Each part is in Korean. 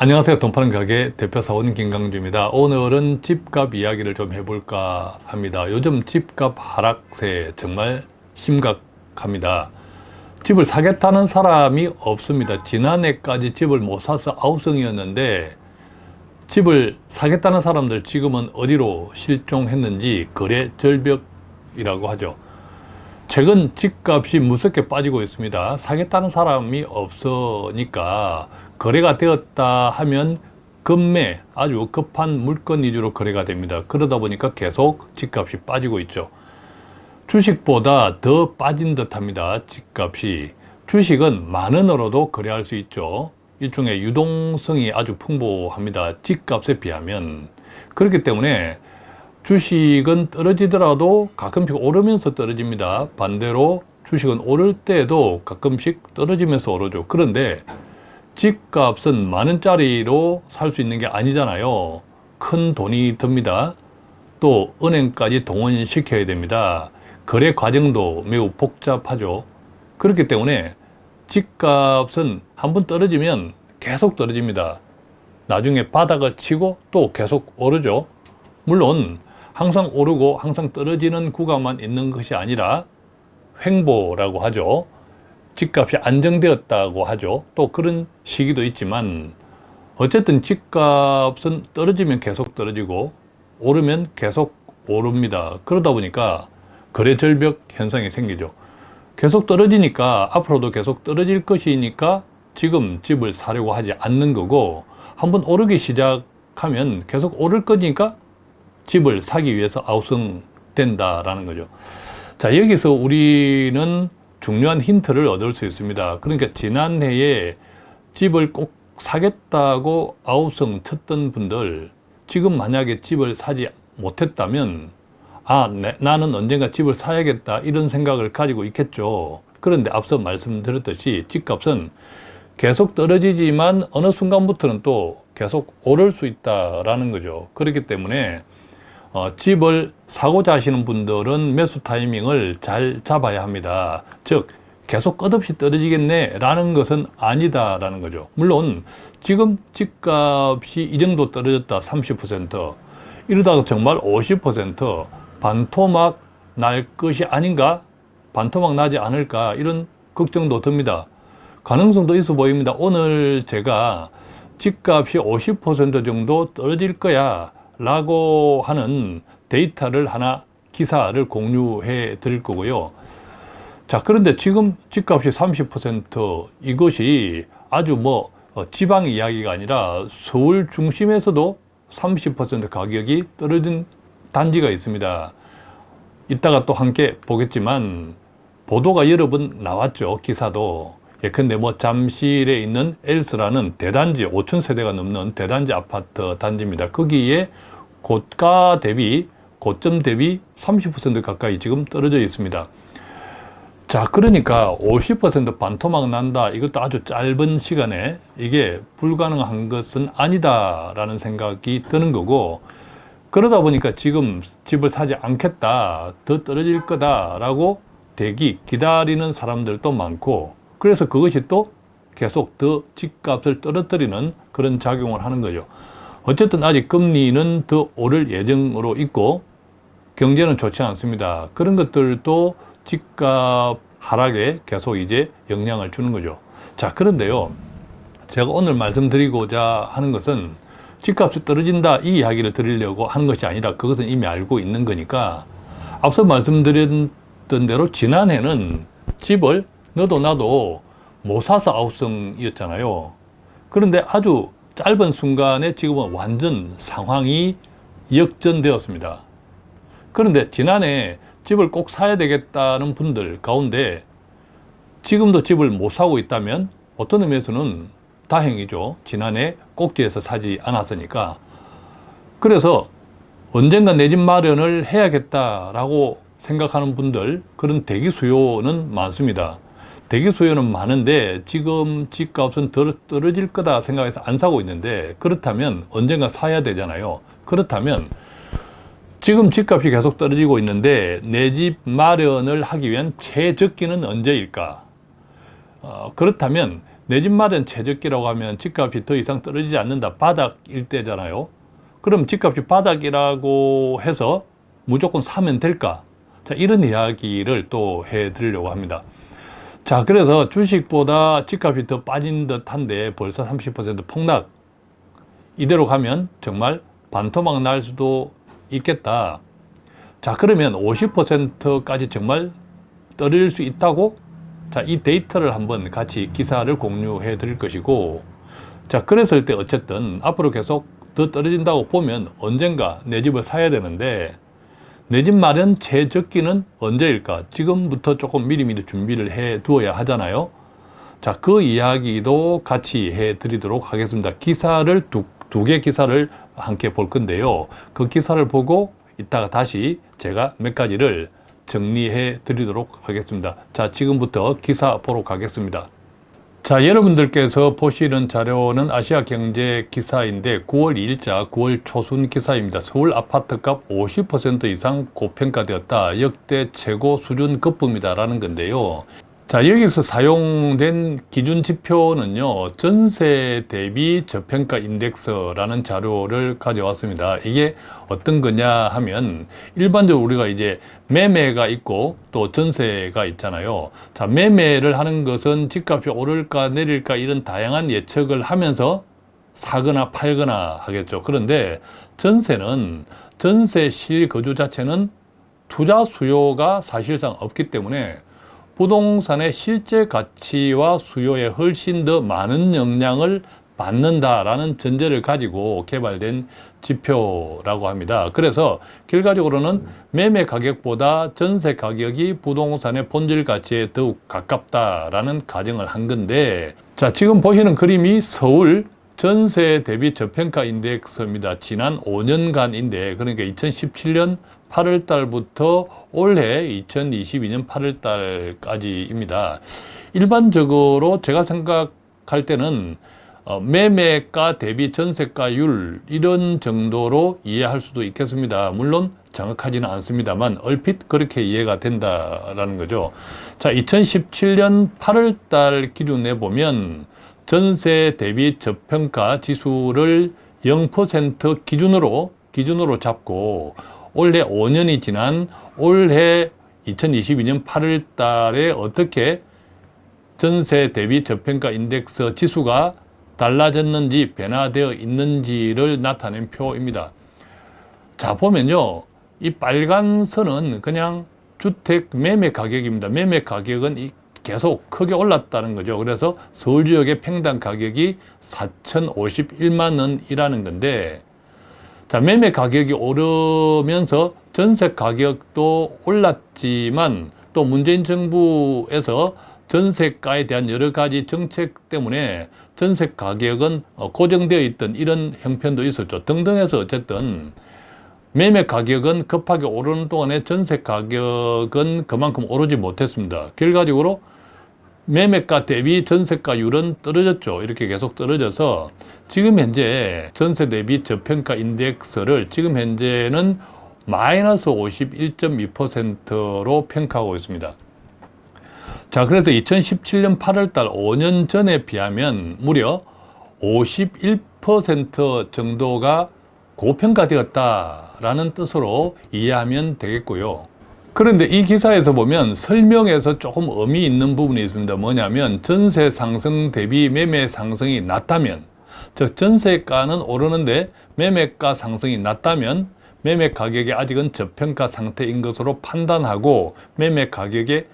안녕하세요. 돈파는 가게 대표 사원 김강주입니다. 오늘은 집값 이야기를 좀 해볼까 합니다. 요즘 집값 하락세 정말 심각합니다. 집을 사겠다는 사람이 없습니다. 지난해까지 집을 못 사서 아우성이었는데 집을 사겠다는 사람들 지금은 어디로 실종했는지 거래 절벽이라고 하죠. 최근 집값이 무섭게 빠지고 있습니다. 사겠다는 사람이 없으니까 거래가 되었다 하면 급매 아주 급한 물건 위주로 거래가 됩니다. 그러다 보니까 계속 집값이 빠지고 있죠. 주식보다 더 빠진 듯 합니다. 집값이. 주식은 만 원으로도 거래할 수 있죠. 일종의 유동성이 아주 풍부합니다. 집값에 비하면. 그렇기 때문에 주식은 떨어지더라도 가끔씩 오르면서 떨어집니다. 반대로 주식은 오를 때에도 가끔씩 떨어지면서 오르죠. 그런데 집값은 만원짜리로 살 수 있는 게 아니잖아요. 큰 돈이 듭니다. 또 은행까지 동원시켜야 됩니다. 거래 과정도 매우 복잡하죠. 그렇기 때문에 집값은 한 번 떨어지면 계속 떨어집니다. 나중에 바닥을 치고 또 계속 오르죠. 물론 항상 오르고 항상 떨어지는 구간만 있는 것이 아니라 횡보라고 하죠 집값이 안정되었다고 하죠. 또 그런 시기도 있지만 어쨌든 집값은 떨어지면 계속 떨어지고 오르면 계속 오릅니다. 그러다 보니까 거래 절벽 현상이 생기죠. 계속 떨어지니까 앞으로도 계속 떨어질 것이니까 지금 집을 사려고 하지 않는 거고 한번 오르기 시작하면 계속 오를 거니까 집을 사기 위해서 아우성 된다라는 거죠. 자 여기서 우리는 중요한 힌트를 얻을 수 있습니다. 그러니까 지난해에 집을 꼭 사겠다고 아우성 쳤던 분들 지금 만약에 집을 사지 못했다면 아 네, 나는 언젠가 집을 사야겠다 이런 생각을 가지고 있겠죠. 그런데 앞서 말씀드렸듯이 집값은 계속 떨어지지만 어느 순간부터는 또 계속 오를 수 있다라는 거죠. 그렇기 때문에 어, 집을 사고자 하시는 분들은 매수 타이밍을 잘 잡아야 합니다. 즉 계속 끝없이 떨어지겠네 라는 것은 아니다 라는 거죠. 물론 지금 집값이 이 정도 떨어졌다 30% 이러다가 정말 50% 반토막 날 것이 아닌가 반토막 나지 않을까 이런 걱정도 듭니다. 가능성도 있어 보입니다. 오늘 제가 집값이 50% 정도 떨어질 거야 라고 하는 데이터를 하나 기사를 공유해 드릴 거고요. 자 그런데 지금 집값이 30% 이것이 아주 뭐 어, 지방 이야기가 아니라 서울 중심에서도 30% 가격이 떨어진 단지가 있습니다. 이따가 또 함께 보겠지만 보도가 여러 번 나왔죠 기사도. 예컨대 뭐 잠실에 있는 엘스라는 대단지 5천 세대가 넘는 대단지 아파트 단지입니다. 거기에 고가 대비 고점 대비 30% 가까이 지금 떨어져 있습니다. 자 그러니까 50% 반토막 난다 이것도 아주 짧은 시간에 이게 불가능한 것은 아니다 라는 생각이 드는 거고 그러다 보니까 지금 집을 사지 않겠다 더 떨어질 거다 라고 대기 기다리는 사람들도 많고 그래서 그것이 또 계속 더 집값을 떨어뜨리는 그런 작용을 하는 거죠. 어쨌든 아직 금리는 더 오를 예정으로 있고 경제는 좋지 않습니다. 그런 것들도 집값 하락에 계속 이제 영향을 주는 거죠. 자, 그런데요. 제가 오늘 말씀드리고자 하는 것은 집값이 떨어진다 이 이야기를 드리려고 하는 것이 아니라 그것은 이미 알고 있는 거니까 앞서 말씀드렸던 대로 지난해는 집을 너도 나도 못 사서 아우성이었잖아요. 그런데 아주 짧은 순간에 지금은 완전 상황이 역전되었습니다. 그런데 지난해 집을 꼭 사야 되겠다는 분들 가운데 지금도 집을 못 사고 있다면 어떤 의미에서는 다행이죠. 지난해 꼭지에서 사지 않았으니까. 그래서 언젠가 내 집 마련을 해야겠다라고 생각하는 분들 그런 대기 수요는 많습니다. 대기 수요는 많은데 지금 집값은 덜 떨어질 거다 생각해서 안 사고 있는데 그렇다면 언젠가 사야 되잖아요 그렇다면 지금 집값이 계속 떨어지고 있는데 내 집 마련을 하기 위한 최적기는 언제일까 어, 그렇다면 내 집 마련 최저기라고 하면 집값이 더 이상 떨어지지 않는다. 바닥일 때잖아요. 그럼 집값이 바닥이라고 해서 무조건 사면 될까? 자, 이런 이야기를 또 해드리려고 합니다. 자, 그래서 주식보다 집값이 더 빠진 듯 한데 벌써 30% 폭락. 이대로 가면 정말 반토막 날 수도 있겠다. 자, 그러면 50%까지 정말 떨어질 수 있다고? 자, 이 데이터를 한번 같이 기사를 공유해 드릴 것이고, 자, 그랬을 때 어쨌든 앞으로 계속 더 떨어진다고 보면 언젠가 내 집을 사야 되는데, 내 집 마련 최적기는 언제일까? 지금부터 조금 미리미리 준비를 해 두어야 하잖아요. 자, 그 이야기도 같이 해 드리도록 하겠습니다. 기사를 두, 두 개 기사를 함께 볼 건데요. 그 기사를 보고 이따가 다시 제가 몇 가지를 정리해 드리도록 하겠습니다. 자, 지금부터 기사 보러 가겠습니다. 자, 여러분들께서 보시는 자료는 아시아 경제 기사인데 9월 2일자 9월 초순 기사입니다. 서울 아파트값 50% 이상 고평가되었다. 역대 최고 수준 급부입니다 라는 건데요. 자, 여기서 사용된 기준 지표는요, 전세 대비 저평가 인덱스라는 자료를 가져왔습니다. 이게 어떤 거냐 하면, 일반적으로 우리가 이제 매매가 있고 또 전세가 있잖아요. 자, 매매를 하는 것은 집값이 오를까 내릴까 이런 다양한 예측을 하면서 사거나 팔거나 하겠죠. 그런데 전세는 전세 실거주 자체는 투자 수요가 사실상 없기 때문에 부동산의 실제 가치와 수요에 훨씬 더 많은 영향을 받는다라는 전제를 가지고 개발된 지표라고 합니다. 그래서 결과적으로는 매매 가격보다 전세 가격이 부동산의 본질 가치에 더욱 가깝다라는 가정을 한 건데 자 지금 보시는 그림이 서울 전세 대비 저평가 인덱스입니다. 지난 5년간인데 그러니까 2017년 8월 달부터 올해 2022년 8월 달까지입니다. 일반적으로 제가 생각할 때는 어, 매매가 대비 전세가율 이런 정도로 이해할 수도 있겠습니다. 물론 정확하지는 않습니다만 얼핏 그렇게 이해가 된다라는 거죠. 자, 2017년 8월 달 기준에 보면 전세 대비 저평가 지수를 0% 기준으로 기준으로 잡고 올해 5년이 지난 올해 2022년 8월 달에 어떻게 전세 대비 저평가 인덱스 지수가 달라졌는지 변화되어 있는지를 나타낸 표입니다. 자 보면요. 이 빨간 선은 그냥 주택 매매 가격입니다. 매매 가격은 계속 크게 올랐다는 거죠. 그래서 서울 지역의 평당 가격이 4,051만 원이라는 건데 자, 매매 가격이 오르면서 전세 가격도 올랐지만 또 문재인 정부에서 전세가에 대한 여러 가지 정책 때문에 전세 가격은 어, 고정되어 있던 이런 형편도 있었죠. 등등해서 어쨌든 매매 가격은 급하게 오르는 동안에 전세 가격은 그만큼 오르지 못했습니다. 결과적으로 매매가 대비 전세가율은 떨어졌죠. 이렇게 계속 떨어져서 지금 현재 전세 대비 저평가 인덱스를 지금 현재는 마이너스 51.2%로 평가하고 있습니다. 자, 그래서 2017년 8월 달 5년 전에 비하면 무려 51% 정도가 고평가되었다라는 뜻으로 이해하면 되겠고요. 그런데 이 기사에서 보면 설명에서 조금 의미 있는 부분이 있습니다. 뭐냐면 전세 상승 대비 매매 상승이 낮다면 즉 전세가는 오르는데 매매가 상승이 낮다면 매매 가격이 아직은 저평가 상태인 것으로 판단하고 매매 가격에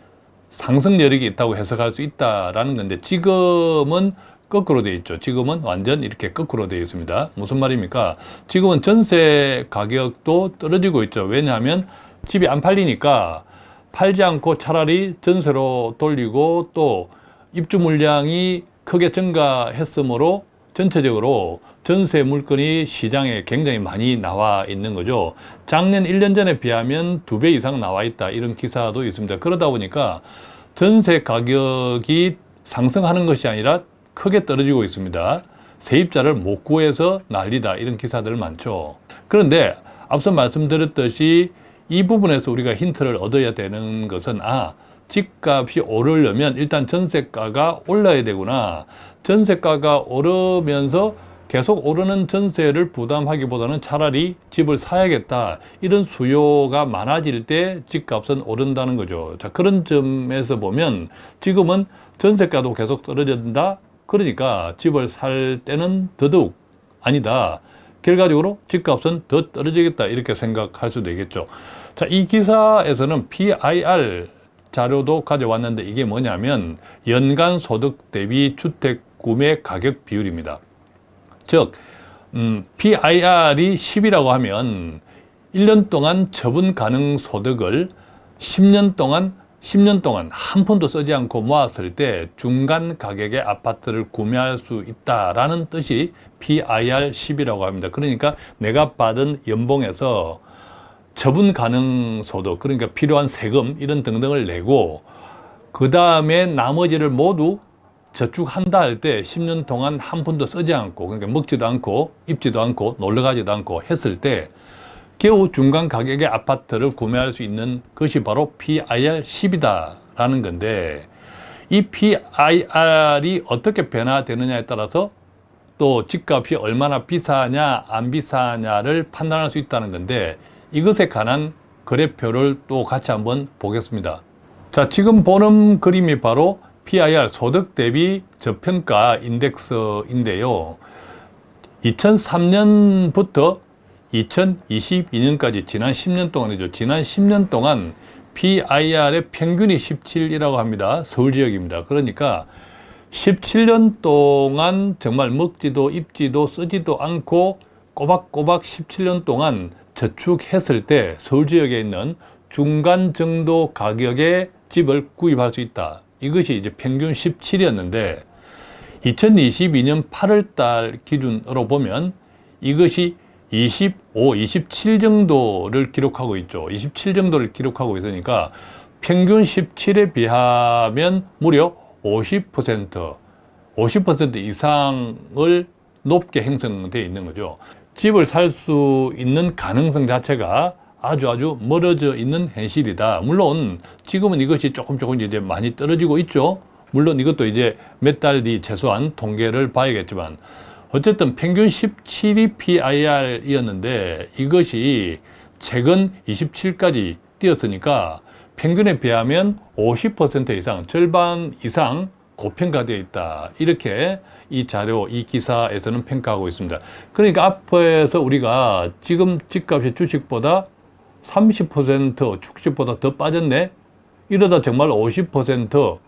상승 여력이 있다고 해석할 수 있다라는 건데 지금은 거꾸로 되어 있죠. 지금은 완전 이렇게 거꾸로 되어 있습니다. 무슨 말입니까? 지금은 전세 가격도 떨어지고 있죠. 왜냐하면 집이 안 팔리니까 팔지 않고 차라리 전세로 돌리고 또 입주 물량이 크게 증가했으므로 전체적으로 전세 물건이 시장에 굉장히 많이 나와 있는 거죠. 작년 1년 전에 비하면 두 배 이상 나와 있다. 이런 기사도 있습니다. 그러다 보니까 전세 가격이 상승하는 것이 아니라 크게 떨어지고 있습니다. 세입자를 못 구해서 난리다. 이런 기사들 많죠. 그런데 앞서 말씀드렸듯이 이 부분에서 우리가 힌트를 얻어야 되는 것은 아 집값이 오르려면 일단 전세가가 올라야 되구나. 전세가가 오르면서 계속 오르는 전세를 부담하기보다는 차라리 집을 사야겠다. 이런 수요가 많아질 때 집값은 오른다는 거죠. 자, 그런 점에서 보면 지금은 전세가도 계속 떨어진다. 그러니까 집을 살 때는 더더욱 아니다. 결과적으로 집값은 더 떨어지겠다. 이렇게 생각할 수도 있겠죠. 자, 이 기사에서는 PIR 자료도 가져왔는데 이게 뭐냐면 연간 소득 대비 주택 구매 가격 비율입니다. 즉, 음, PIR이 10이라고 하면 1년 동안 처분 가능 소득을 10년 동안 10년 동안 한 푼도 쓰지 않고 모았을 때 중간 가격의 아파트를 구매할 수 있다라는 뜻이 PIR 10이라고 합니다. 그러니까 내가 받은 연봉에서 처분 가능 소득, 그러니까 필요한 세금 이런 등등을 내고 그 다음에 나머지를 모두 저축한다 할 때 10년 동안 한 푼도 쓰지 않고 그러니까 먹지도 않고 입지도 않고 놀러 가지도 않고 했을 때 겨우 중간 가격의 아파트를 구매할 수 있는 것이 바로 PIR 10이다 라는 건데 이 PIR이 어떻게 변화되느냐에 따라서 또 집값이 얼마나 비싸냐 안 비싸냐를 판단할 수 있다는 건데 이것에 관한 그래표를 또 같이 한번 보겠습니다. 자 지금 보는 그림이 바로 PIR 소득 대비 저평가 인덱스인데요. 2003년부터 2022년까지 지난 10년 동안이죠. 지난 10년 동안 PIR의 평균이 17이라고 합니다. 서울 지역입니다. 그러니까 17년 동안 정말 먹지도 입지도 쓰지도 않고 꼬박꼬박 17년 동안 저축했을 때 서울 지역에 있는 중간 정도 가격의 집을 구입할 수 있다. 이것이 이제 평균 17이었는데 2022년 8월 달 기준으로 보면 이것이 25, 27 정도를 기록하고 있죠. 27 정도를 기록하고 있으니까 평균 17에 비하면 무려 50%, 50% 이상을 높게 형성되어 있는 거죠. 집을 살 수 있는 가능성 자체가 아주 아주 멀어져 있는 현실이다. 물론 지금은 이것이 조금 조금 이제 많이 떨어지고 있죠. 물론 이것도 이제 몇 달 뒤 최소한 통계를 봐야겠지만 어쨌든 평균 17이 PIR이었는데 이것이 최근 27까지 뛰었으니까 평균에 비하면 50% 이상, 절반 이상 고평가되어 있다. 이렇게 이 자료, 이 기사에서는 평가하고 있습니다. 그러니까 앞에서 우리가 지금 집값이 주식보다 30% 주식보다 더 빠졌네? 이러다 정말 50%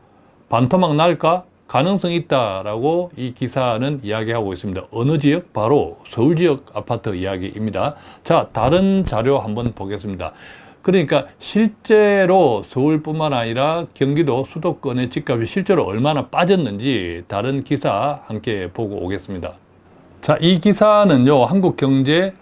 반토막 날까? 가능성이 있다라고 이 기사는 이야기하고 있습니다. 어느 지역? 바로 서울 지역 아파트 이야기입니다. 자, 다른 자료 한번 보겠습니다. 그러니까 실제로 서울뿐만 아니라 경기도 수도권의 집값이 실제로 얼마나 빠졌는지 다른 기사 함께 보고 오겠습니다. 자, 이 기사는요, 한국경제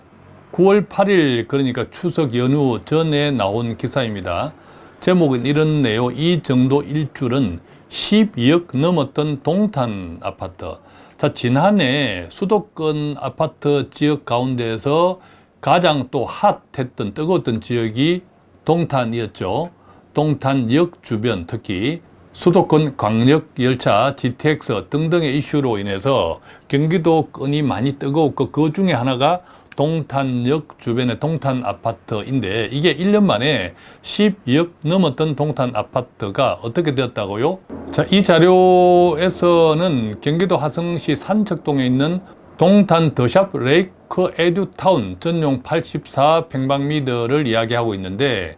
9월 8일, 그러니까 추석 연휴 전에 나온 기사입니다. 제목은 이렇네요. 이 정도 일줄은 12억 넘었던 동탄 아파트. 자, 지난해 수도권 아파트 지역 가운데에서 가장 또 핫했던 뜨거웠던 지역이 동탄이었죠. 동탄역 주변 특히 수도권 광역열차, GTX 등등의 이슈로 인해서 경기도권이 많이 뜨거웠고 그 중에 하나가 동탄역 주변의 동탄 아파트인데 이게 1년 만에 12억 넘었던 동탄 아파트가 어떻게 되었다고요? 자, 이 자료에서는 경기도 화성시 산책동에 있는 동탄 더샵 레이크 에듀타운 전용 84평방미터를 이야기하고 있는데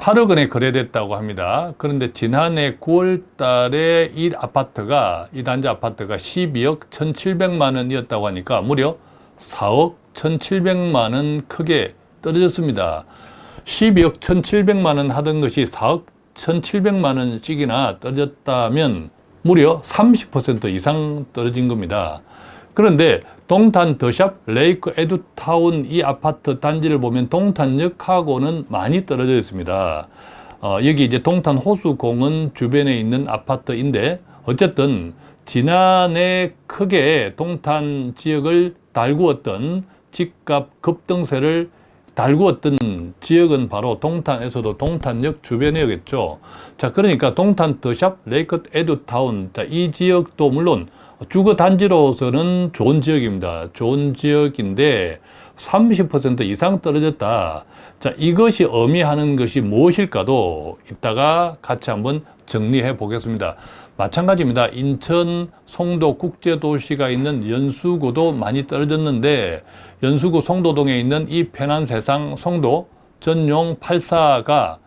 8억 원에 거래됐다고 합니다. 그런데 지난해 9월 달에 이 아파트가, 이 단지 아파트가 12억 1,700만 원이었다고 하니까 무려 4억 1,700만 원 크게 떨어졌습니다. 12억 1,700만 원 하던 것이 4억 1,700만 원씩이나 떨어졌다면 무려 30% 이상 떨어진 겁니다. 그런데 동탄 더샵 레이크 에듀타운 이 아파트 단지를 보면 동탄역하고는 많이 떨어져 있습니다. 어, 여기 이제 동탄 호수공원 주변에 있는 아파트인데 어쨌든 지난해 크게 동탄 지역을 달구었던 집값 급등세를 달구었던 지역은 바로 동탄에서도 동탄역 주변이었겠죠. 자, 그러니까 동탄 더샵, 레이컷 에듀타운, 자, 이 지역도 물론 주거 단지로서는 좋은 지역입니다. 좋은 지역인데 30% 이상 떨어졌다. 자, 이것이 의미하는 것이 무엇일까도 이따가 같이 한번 정리해 보겠습니다. 마찬가지입니다. 인천 송도 국제도시가 있는 연수구도 많이 떨어졌는데 연수구 송도동에 있는 이 편한 세상 송도 전용 84가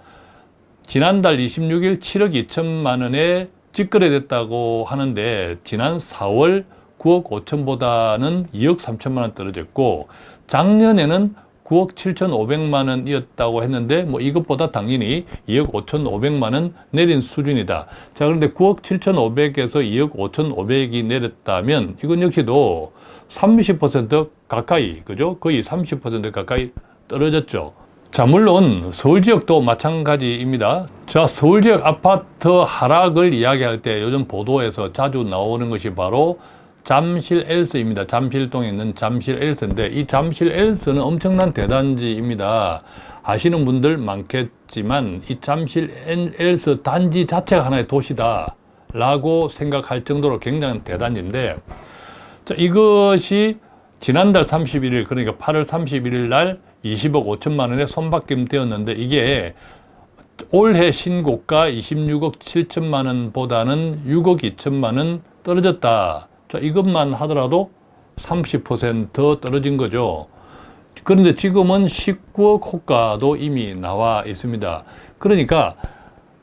지난달 26일 7억 2천만 원에 직거래됐다고 하는데 지난 4월 9억 5천보다는 2억 3천만 원 떨어졌고 작년에는 9억 7천5백만 원이었다고 했는데 뭐 이것보다 당연히 2억 5천5백만 원 내린 수준이다. 자 그런데 9억 7천5백에서 2억 5천5백이 내렸다면 이건 역시도 30% 가까이 그죠? 거의 30% 가까이 떨어졌죠. 자 물론 서울 지역도 마찬가지입니다. 자 서울 지역 아파트 하락을 이야기할 때 요즘 보도에서 자주 나오는 것이 바로 잠실 엘스입니다. 잠실동에 있는 잠실 엘스인데 이 잠실 엘스는 엄청난 대단지입니다. 아시는 분들 많겠지만 이 잠실 엘스 단지 자체가 하나의 도시다 라고 생각할 정도로 굉장히 대단지인데 자, 이것이 지난달 31일 그러니까 8월 31일 날 20억 5천만 원에 손바뀜 되었는데 이게 올해 신고가 26억 7천만 원보다는 6억 2천만 원 떨어졌다. 자, 이것만 하더라도 30% 떨어진 거죠. 그런데 지금은 19억 호가도 이미 나와 있습니다. 그러니까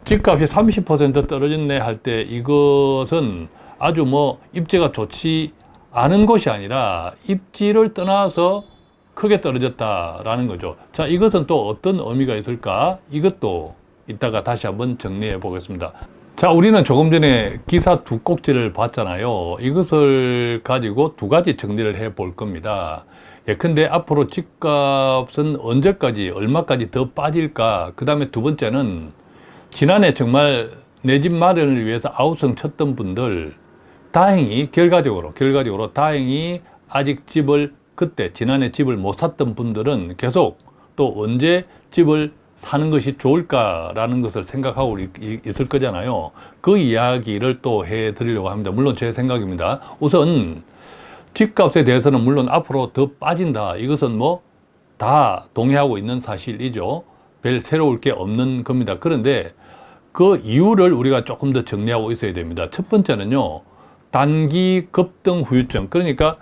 집값이 30% 떨어졌네 할 때 이것은 아주 뭐 입지가 좋지 않은 것이 아니라 입지를 떠나서 크게 떨어졌다라는 거죠. 자, 이것은 또 어떤 의미가 있을까? 이것도 이따가 다시 한번 정리해 보겠습니다. 자, 우리는 조금 전에 기사 두 꼭지를 봤잖아요. 이것을 가지고 두 가지 정리를 해 볼 겁니다. 예컨대 앞으로 집값은 언제까지, 얼마까지 더 빠질까? 그 다음에 두 번째는 지난해 정말 내 집 마련을 위해서 아우성 쳤던 분들 다행히 결과적으로, 결과적으로 다행히 아직 집을 그때 지난해 집을 못 샀던 분들은 계속 또 언제 집을 사는 것이 좋을까라는 것을 생각하고 있을 거잖아요. 그 이야기를 또 해드리려고 합니다. 물론 제 생각입니다. 우선 집값에 대해서는 물론 앞으로 더 빠진다. 이것은 뭐 다 동의하고 있는 사실이죠. 별 새로울 게 없는 겁니다. 그런데 그 이유를 우리가 조금 더 정리하고 있어야 됩니다. 첫 번째는요. 단기 급등 후유증. 그러니까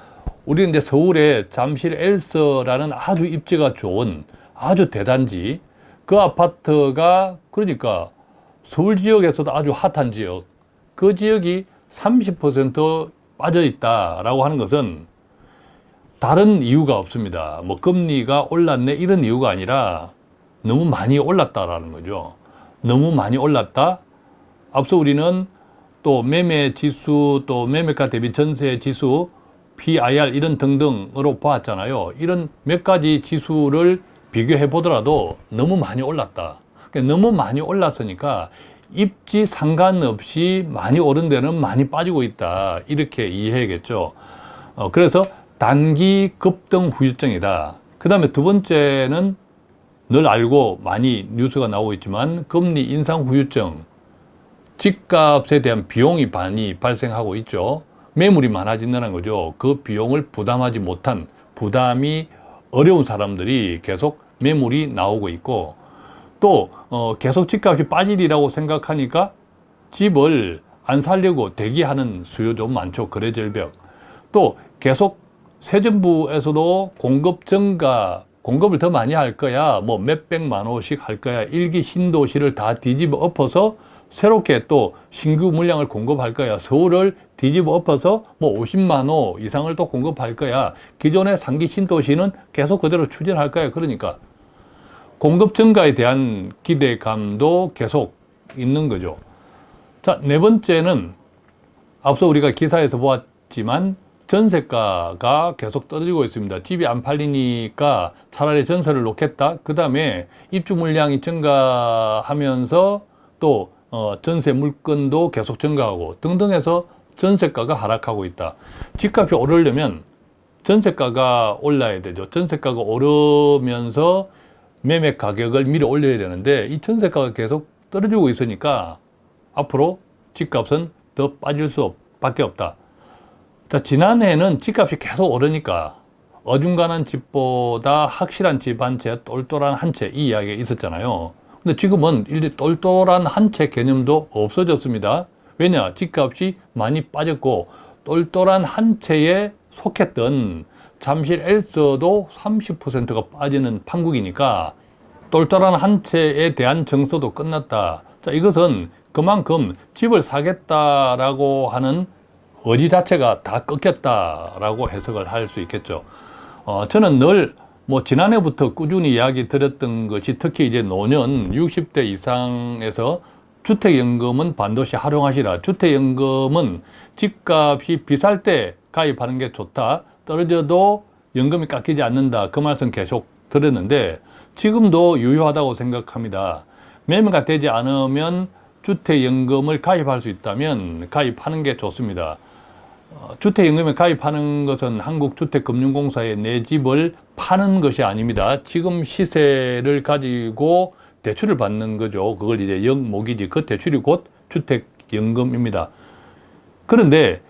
우리는 이제 서울에 잠실 엘서라는 아주 입지가 좋은 아주 대단지 그 아파트가 그러니까 서울 지역에서도 아주 핫한 지역 그 지역이 30% 빠져 있다라고 하는 것은 다른 이유가 없습니다. 뭐 금리가 올랐네 이런 이유가 아니라 너무 많이 올랐다라는 거죠. 너무 많이 올랐다. 앞서 우리는 또 매매 지수, 또 매매가 대비 전세 지수, PIR 이런 등등으로 보았잖아요. 이런 몇 가지 지수를 비교해 보더라도 너무 많이 올랐다. 그러니까 너무 많이 올랐으니까 입지 상관없이 많이 오른 데는 많이 빠지고 있다. 이렇게 이해해야겠죠. 어, 그래서 단기 급등 후유증이다. 그 다음에 두 번째는 늘 알고 많이 뉴스가 나오고 있지만 금리 인상 후유증, 집값에 대한 비용이 많이 발생하고 있죠. 매물이 많아진다는 거죠. 그 비용을 부담하지 못한 부담이 어려운 사람들이 계속 매물이 나오고 있고 또 어, 계속 집값이 빠지리라고 생각하니까 집을 안 살려고 대기하는 수요도 많죠. 거래절벽. 또 계속 세정부에서도 공급 증가, 공급을 더 많이 할 거야. 뭐 몇백만 호씩 할 거야. 일기 신도시를 다 뒤집어 엎어서 새롭게 또 신규 물량을 공급할 거야. 서울을 뒤집어 엎어서 뭐 50만 호 이상을 또 공급할 거야. 기존의 상기 신도시는 계속 그대로 추진할 거야. 그러니까 공급 증가에 대한 기대감도 계속 있는 거죠. 자, 네 번째는 앞서 우리가 기사에서 보았지만 전세가가 계속 떨어지고 있습니다. 집이 안 팔리니까 차라리 전세를 놓겠다. 그 다음에 입주 물량이 증가하면서 또 어, 전세 물건도 계속 증가하고 등등 해서 전세가가 하락하고 있다. 집값이 오르려면 전세가가 올라야 되죠. 전세가가 오르면서 매매 가격을 밀어 올려야 되는데 이 전세가가 계속 떨어지고 있으니까 앞으로 집값은 더 빠질 수 밖에 없다. 자, 지난해에는 집값이 계속 오르니까 어중간한 집보다 확실한 집 한 채, 똘똘한 한 채 이 이야기가 있었잖아요. 근데 지금은 일제 똘똘한 한 채 개념도 없어졌습니다. 왜냐? 집값이 많이 빠졌고 똘똘한 한 채에 속했던 잠실 엘서도 30%가 빠지는 판국이니까 똘똘한 한 채에 대한 정서도 끝났다. 자, 이것은 그만큼 집을 사겠다라고 하는 의지 자체가 다 꺾였다라고 해석을 할 수 있겠죠. 어, 저는 늘 뭐 지난해부터 꾸준히 이야기 드렸던 것이 특히 이제 노년 60대 이상에서 주택연금은 반드시 활용하시라. 주택연금은 집값이 비쌀 때 가입하는 게 좋다. 떨어져도 연금이 깎이지 않는다. 그 말씀 계속 드렸는데 지금도 유효하다고 생각합니다. 매매가 되지 않으면 주택연금을 가입할 수 있다면 가입하는 게 좋습니다. 어, 주택연금에 가입하는 것은 한국주택금융공사에 내 집을 파는 것이 아닙니다. 지금 시세를 가지고 대출을 받는 거죠. 그걸 이제 영목이지. 그 대출이 곧 주택연금입니다. 그런데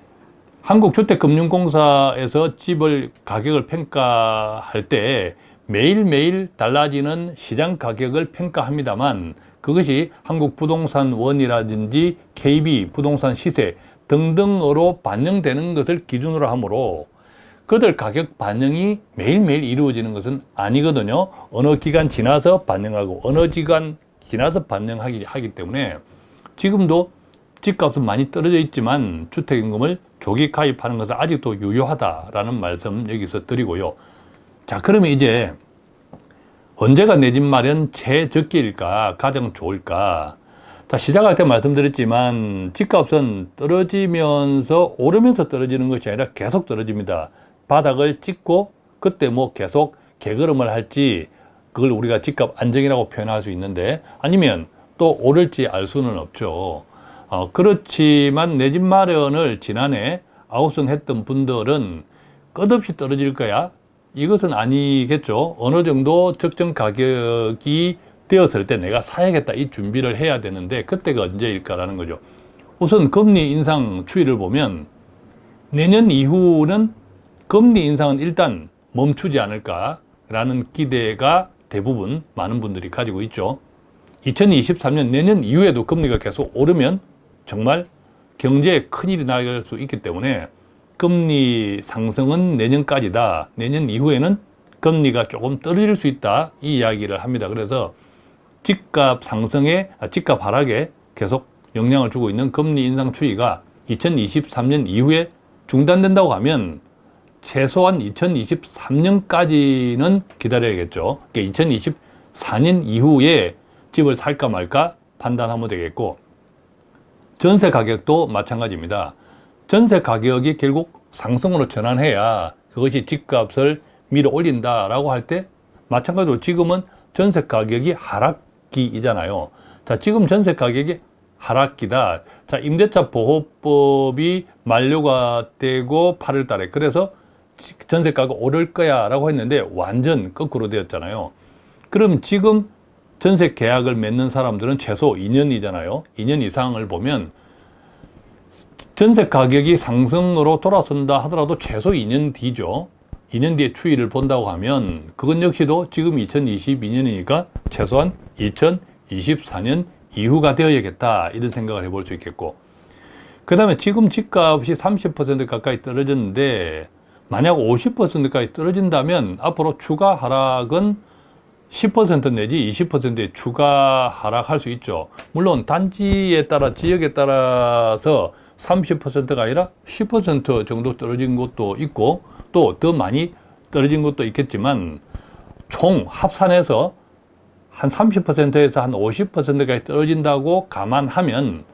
한국주택금융공사에서 집을 가격을 평가할 때 매일매일 달라지는 시장 가격을 평가합니다만 그것이 한국부동산원이라든지 KB 부동산 시세 등등으로 반영되는 것을 기준으로 하므로 그들 가격 반영이 매일매일 이루어지는 것은 아니거든요. 어느 기간 지나서 반영하고 어느 기간 지나서 반영하기 하기 때문에 지금도 집값은 많이 떨어져 있지만 주택임금을 조기 가입하는 것은 아직도 유효하다라는 말씀 여기서 드리고요. 자 그러면 이제 언제가 내 집 마련 최적기일까 가장 좋을까 자 시작할 때 말씀드렸지만 집값은 떨어지면서 오르면서 떨어지는 것이 아니라 계속 떨어집니다. 바닥을 찍고 그때 뭐 계속 개걸음을 할지 그걸 우리가 집값 안정이라고 표현할 수 있는데 아니면 또 오를지 알 수는 없죠. 어, 그렇지만 내 집 마련을 지난해 아웃선 했던 분들은 끝없이 떨어질 거야. 이것은 아니겠죠. 어느 정도 적정 가격이 되었을 때 내가 사야겠다 이 준비를 해야 되는데 그때가 언제일까라는 거죠. 우선 금리 인상 추이를 보면 내년 이후는 금리 인상은 일단 멈추지 않을까 라는 기대가 대부분 많은 분들이 가지고 있죠. 2023년 내년 이후에도 금리가 계속 오르면 정말 경제에 큰일이 날수 있기 때문에 금리 상승은 내년까지다. 내년 이후에는 금리가 조금 떨어질 수 있다. 이 이야기를 합니다. 그래서 집값 상승에 아, 집값 하락에 계속 영향을 주고 있는 금리 인상 추이가 2023년 이후에 중단된다고 하면 최소한 2023년까지는 기다려야겠죠. 그러니까 2024년 이후에 집을 살까 말까 판단하면 되겠고 전세 가격도 마찬가지입니다. 전세 가격이 결국 상승으로 전환해야 그것이 집값을 밀어 올린다라고 할 때 마찬가지로 지금은 전세 가격이 하락 기이잖아요. 자, 지금 전세 가격이 하락기다. 자, 임대차 보호법이 만료가 되고 8월 달에 그래서 전세가가 오를 거야 라고 했는데 완전 거꾸로 되었잖아요. 그럼 지금 전세 계약을 맺는 사람들은 최소 2년이잖아요. 2년 이상을 보면 전세 가격이 상승으로 돌아선다 하더라도 최소 2년 뒤죠. 2년 뒤에 추이를 본다고 하면 그건 역시도 지금 2022년이니까 최소한 2024년 이후가 되어야겠다 이런 생각을 해볼 수 있겠고 그 다음에 지금 집값이 30% 가까이 떨어졌는데 만약 50%까지 떨어진다면 앞으로 추가 하락은 10% 내지 20%의 추가 하락할 수 있죠. 물론 단지에 따라 지역에 따라서 30%가 아니라 10% 정도 떨어진 곳도 있고 또 더 많이 떨어진 곳도 있겠지만 총 합산해서 한 30%에서 한 50%까지 떨어진다고 감안하면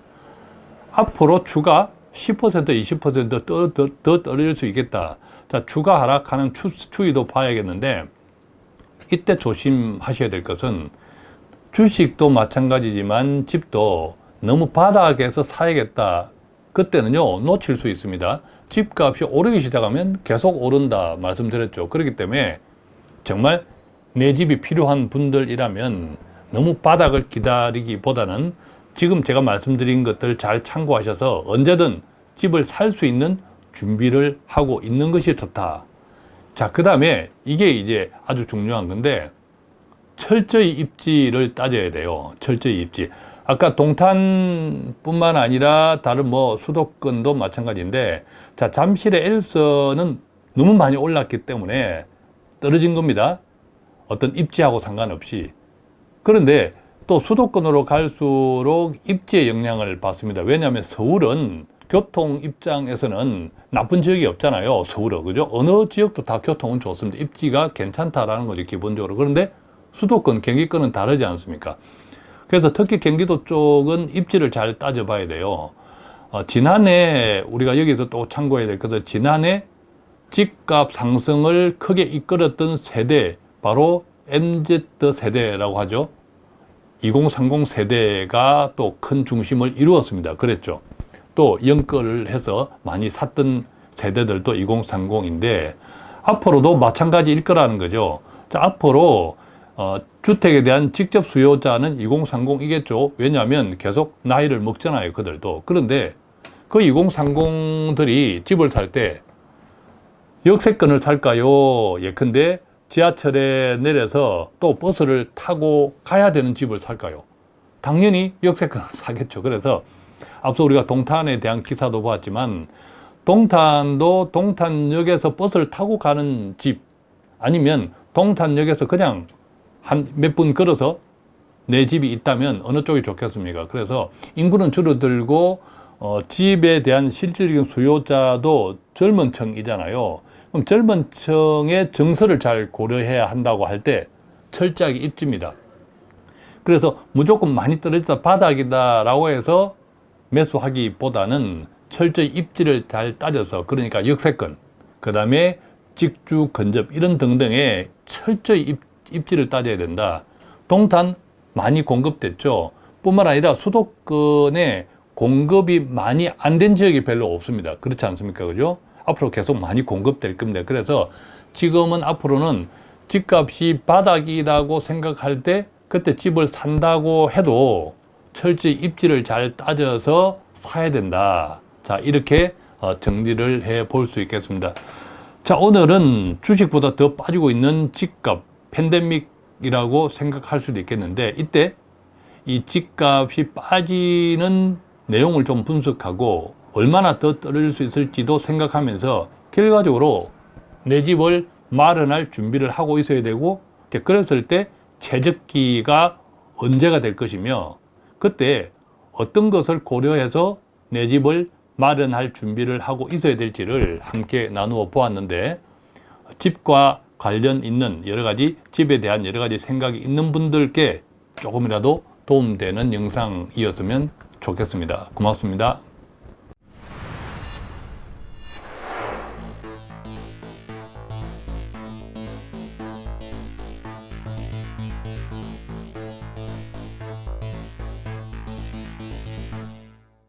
앞으로 추가 10% 20%더 더, 더 떨어질 수 있겠다. 자, 추가 하락하는 추, 추이도 봐야겠는데 이때 조심하셔야 될 것은 주식도 마찬가지지만 집도 너무 바닥에서 사야겠다. 그때는요, 놓칠 수 있습니다. 집값이 오르기 시작하면 계속 오른다 말씀드렸죠. 그렇기 때문에 정말 내 집이 필요한 분들이라면 너무 바닥을 기다리기보다는 지금 제가 말씀드린 것들 잘 참고하셔서 언제든 집을 살 수 있는 준비를 하고 있는 것이 좋다. 자, 그 다음에 이게 이제 아주 중요한 건데 철저히 입지를 따져야 돼요. 철저히 입지. 아까 동탄뿐만 아니라 다른 뭐 수도권도 마찬가지인데 자, 잠실의 엘서는 너무 많이 올랐기 때문에 떨어진 겁니다. 어떤 입지하고 상관없이. 그런데 또 수도권으로 갈수록 입지의 영향을 받습니다. 왜냐하면 서울은 교통 입장에서는 나쁜 지역이 없잖아요. 서울은. 그죠? 어느 지역도 다 교통은 좋습니다. 입지가 괜찮다라는 거죠. 기본적으로. 그런데 수도권, 경기권은 다르지 않습니까? 그래서 특히 경기도 쪽은 입지를 잘 따져봐야 돼요. 어, 지난해 우리가 여기서 또 참고해야 될 것은 지난해 집값 상승을 크게 이끌었던 세대 바로 MZ 세대라고 하죠. 2030 세대가 또 큰 중심을 이루었습니다. 그랬죠. 또 연끌을 해서 많이 샀던 세대들도 2030인데 앞으로도 마찬가지일 거라는 거죠. 자, 앞으로 어, 주택에 대한 직접 수요자는 2030이겠죠. 왜냐하면 계속 나이를 먹잖아요. 그들도. 그런데 그 2030들이 집을 살 때 역세권을 살까요? 예컨대 지하철에 내려서 또 버스를 타고 가야 되는 집을 살까요? 당연히 역세권을 사겠죠. 그래서 앞서 우리가 동탄에 대한 기사도 보았지만 동탄도 동탄역에서 버스를 타고 가는 집 아니면 동탄역에서 그냥 한 몇 분 걸어서 내 집이 있다면 어느 쪽이 좋겠습니까? 그래서 인구는 줄어들고 어, 집에 대한 실질적인 수요자도 젊은 층이잖아요. 그럼 젊은 층의 정서를 잘 고려해야 한다고 할 때 철저하게 입지입니다. 그래서 무조건 많이 떨어졌다 바닥이다 라고 해서 매수하기보다는 철저히 입지를 잘 따져서 그러니까 역세권, 그 다음에 직주, 근접 이런 등등의 철저히 입, 입지를 따져야 된다. 동탄 많이 공급됐죠. 뿐만 아니라 수도권에 공급이 많이 안 된 지역이 별로 없습니다. 그렇지 않습니까? 그죠? 앞으로 계속 많이 공급될 겁니다. 그래서 지금은 앞으로는 집값이 바닥이라고 생각할 때 그때 집을 산다고 해도 철저히 입지를 잘 따져서 사야 된다. 자, 이렇게 어, 정리를 해 볼 수 있겠습니다. 자, 오늘은 주식보다 더 빠지고 있는 집값, 팬데믹이라고 생각할 수도 있겠는데, 이때 이 집값이 빠지는 내용을 좀 분석하고 얼마나 더 떨어질 수 있을지도 생각하면서 결과적으로 내 집을 마련할 준비를 하고 있어야 되고, 그랬을 때 최적기가 언제가 될 것이며, 그때 어떤 것을 고려해서 내 집을 마련할 준비를 하고 있어야 될지를 함께 나누어 보았는데 집과 관련 있는 여러 가지 집에 대한 여러 가지 생각이 있는 분들께 조금이라도 도움되는 영상이었으면 좋겠습니다. 고맙습니다.